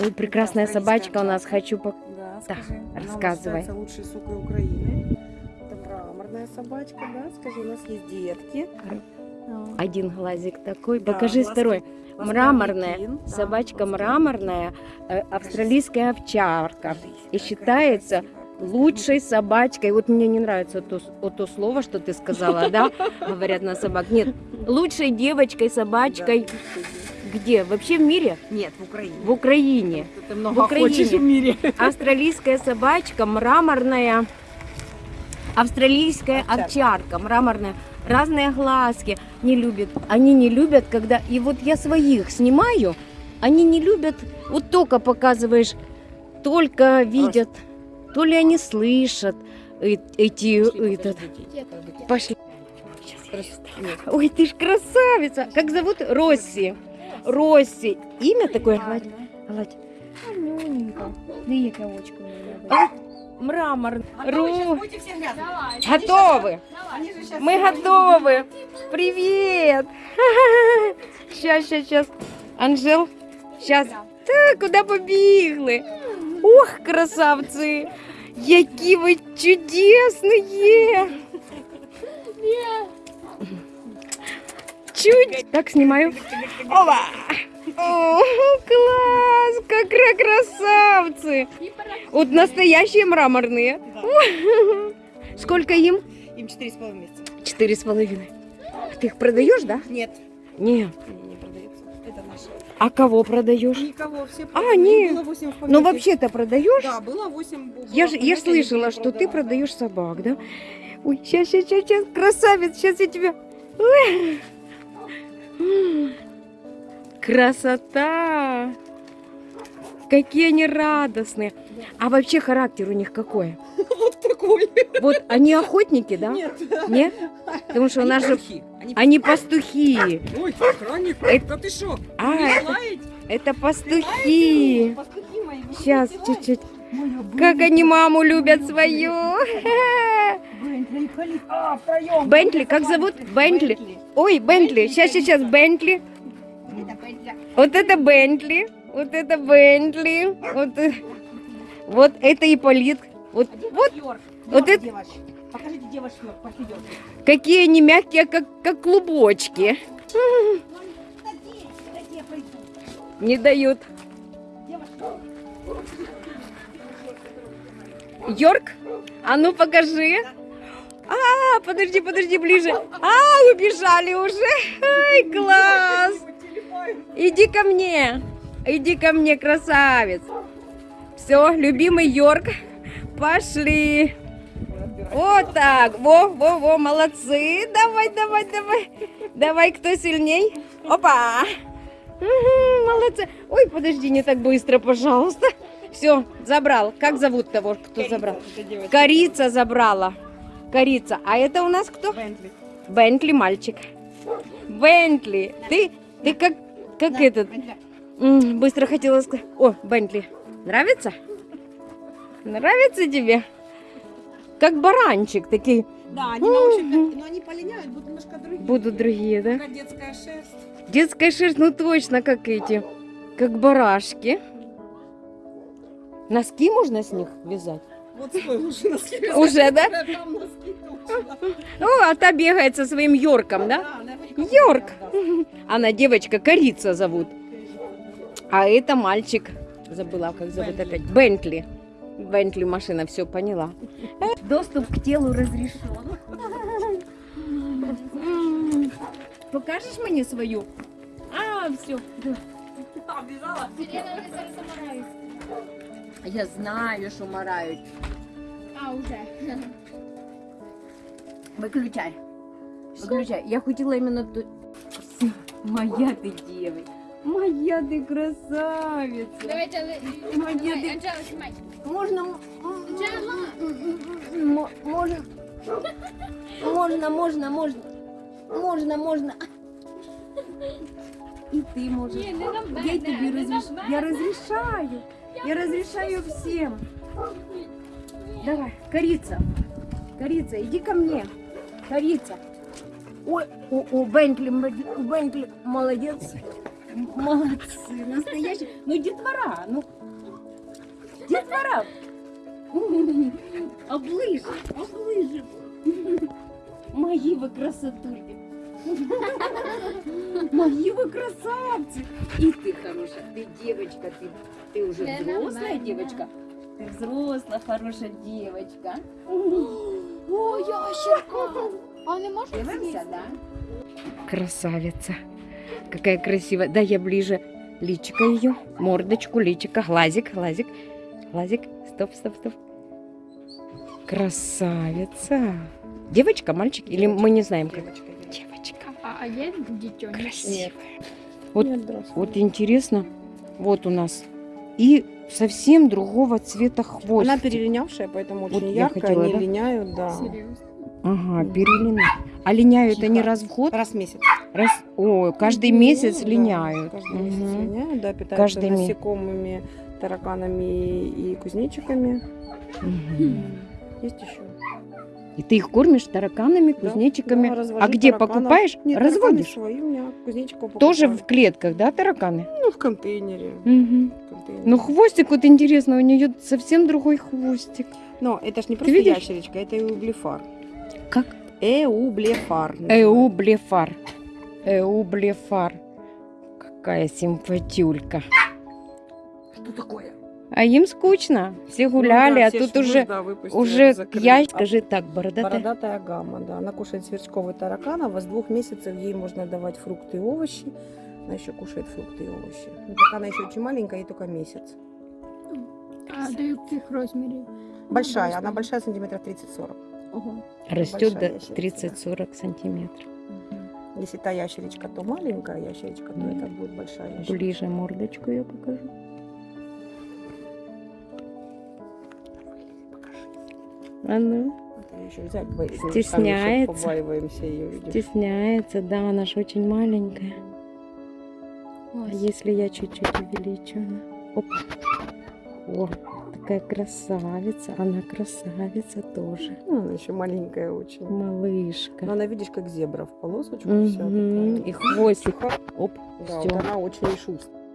Ой, прекрасная Да, собачка у нас. Хочу по... Да, Да. Она рассказывай. считается лучшей сукой Украины. Это мраморная собачка, да? Скажи, у нас есть детки. Один глазик такой. Да, Покажи глазки. второй. Ласкарный Мраморная. да, Собачка ласкарный. мраморная, э, австралийская овчарка. И считается лучшей собачкой. Вот мне не нравится то, то слово, что ты сказала, да? Говорят на собак. Нет, лучшей девочкой, собачкой. Да. Где? Вообще в мире? Нет, в Украине. В Украине. Ты много Украине. хочешь в мире. Австралийская собачка, мраморная. Австралийская Овчарка. овчарка, мраморная. Разные глазки. Не любят. Они не любят, когда... И вот я своих снимаю, они не любят... Вот только показываешь, только видят, то ли они слышат э- эти... этот. Пошли. Ой, ты ж красавица! Как зовут? Росси. Росси. Имя такое? Гладь. Гладь. Манюненька. Яка очко у мене. А, Мрамор. Ру. будете все грязные? Давай. Готовы. Они же сейчас Мы готовы. Привет. Сейчас, сейчас, сейчас. Анжел, сейчас. Так, куди побігли? Ох, красавці. Які ви чудесні. Чуть. Так, снимаю. Опа. О, класс, как кра- красавцы. Вот настоящие мраморные. Сколько им? Им 4,5 месяца. Четыре с половиной. Ты их продаешь, да? Нет, Не. не, не продается. Это наши. А кого продаешь? Никого, все А, продали. не. Было 8 в Ну помете. вообще-то продаешь? Да, было 8. было Я же я слышала, что ты продавал. продаешь собак, да? Ой, сейчас, сейчас, сейчас, сейчас, красавец, сейчас я тебя. Ой. Красота! Какие они радостные. А вообще характер у них какой? Вот такой. Вот они охотники, да? Нет. Нет? Потому что у Они нас же пастухи. Они они пастухи. Ой, охранник. Это- Да ты шо? А, это, это пастухи. Пастухи мои. вы Сейчас, чуть-чуть. Как они маму любят свою. Бентли. А, втроем. Бентли, как зовут? Бентли. Ой, Бентли. Сейчас, сейчас, Бентли. Бентли. Вот это Бентли. Вот это Бентли. Вот, э, вот это Ипполит. Вот, вот Йорк. вот Йорк, это-. Покажите девочку, пошли, какие они мягкие, как, как клубочки. Не дают. Йорк? А ну покажи. А, подожди, подожди, ближе. А, убежали уже. Ай, класс. Иди ко мне. Иди ко мне, красавец. Все, любимый Йорк. Пошли. Вот так. Во, во, во, молодцы. Давай, давай, давай. Давай, кто сильней? Опа. Мгм, молодцы. Ой, подожди, не так быстро, пожалуйста. Все, забрал. Как зовут того, кто забрал? Корица забрала. Корица. А это у нас кто? Бентли. Бентли мальчик. Бентли. Ты, ты как, как Да, этот? Бентли. Быстро хотела сказать. О, Бентли. Нравится? Нравится тебе? Как баранчик такие. Да, они научат, но они полиняют, будут немножко другие. Будут другие, да? Такая детская шерсть. Детская шерсть, ну точно, как эти. Как барашки. Носки можно с них вязать? Вот свой лучше носки. Уже, да? Там носки точно. О, а та бегает со своим Йорком, да? Йорк. Она девочка, Корица зовут. А это мальчик. Забыла, как зовут Бентли. опять. Бентли. Бентли машина, все поняла. Доступ к телу разрешен. Покажешь мне свою? А, все. А, бежала? Сирена не зараз замирають. Я знаю, що марають. А, уже. Виключай. Виключай. Я хотіла іменно до... Все. Моя ти дівчинка. Моя ти красавиця. Давайте, але... Моя Давай, ти- Анжела, знімай. Можна... м- Анжела! м- Можна... Можна, можна, можна. Можна, можна. І ти можеш. Ні, не на мене, Я тобі не на розріш... мене. Я розрішаю. Я розрішаю всім. Давай, корица. Корица, иди ко мне. Корица. Ой, о, о, Бентли, Бентли, Бентли, молодец. Молодцы, настоящие. Ну, детвора, ну. Детвора. Облыжи, облыжи. Мои вы красотульки. Мои вы красавцы. И ты хорошая, ты девочка, ты, ты уже взрослая девочка. Ты взрослая, хорошая девочка. О, ящерка! А не можна Дивимся, да? Красавица. Какая красивая. Да, я ближе. Личика ее, мордочку, личика, глазик, глазик, глазик. Стоп, стоп, стоп. Красавица. Девочка, мальчик? Или мы не знаем как? Девочка, девочка. Девочка. А, є дитё? Красивая. Вот-. Вот интересно. Вот у нас. И совсем другого цвета хвост. Она перелинявшая, поэтому Вот очень я яркая, хотела, они да? линяют, да. Серйозно? Ага, перелина. А линяют они Тихо. раз в год? Раз в месяц. Раз. О, каждый Ну, месяц да, линяют. Каждый месяц линяют, да, питаются Каждый насекомыми, тараканами и кузнечиками. Мгм. Есть еще. И ты их кормишь тараканами, Да, кузнечиками. да, развожу а где тараканов. покупаешь? Нет, Разводишь? свои у меня Тоже в клетках, да, тараканы? Ну, в контейнере. В контейнере. Ну, хвостик, вот интересно, у нее совсем другой хвостик. Но это ж не просто видишь? ящеричка, это эублефар. Как? Эублефар. Эублефар. Эублефар. Какая симпатюлька. Что такое? А им скучно. Все гуляли, Ну да, а все тут ж уже, выпустили, уже закрыли. я, А скажи так, бородатая. Бородатая гамма, да. Она кушает сверчковый тараканов, а с двух месяцев ей можно давать фрукты и овощи. Она еще кушает фрукты и овощи. Ну, пока она еще очень маленькая, ей только месяц. А до яких розмірів? Большая, она большая, сантиметров 30-40. Ого. Растет большая до ящерица, 30-40 сантиметров. Если та ящеричка, то маленькая ящеричка, то это будет большая ящеричка. Ближе мордочку я покажу. А ну. Стесняется. Ее, стесняется, да, она же очень маленькая. А если я чуть-чуть увеличу? она? Оп. О, такая красавица. Она красавица тоже. Ну, она еще маленькая очень. Но Малышка. она, видишь, как зебра в полосочку вся Мгм. такая. И хвостик. Оп, Да, всё. вот она очень шустрая.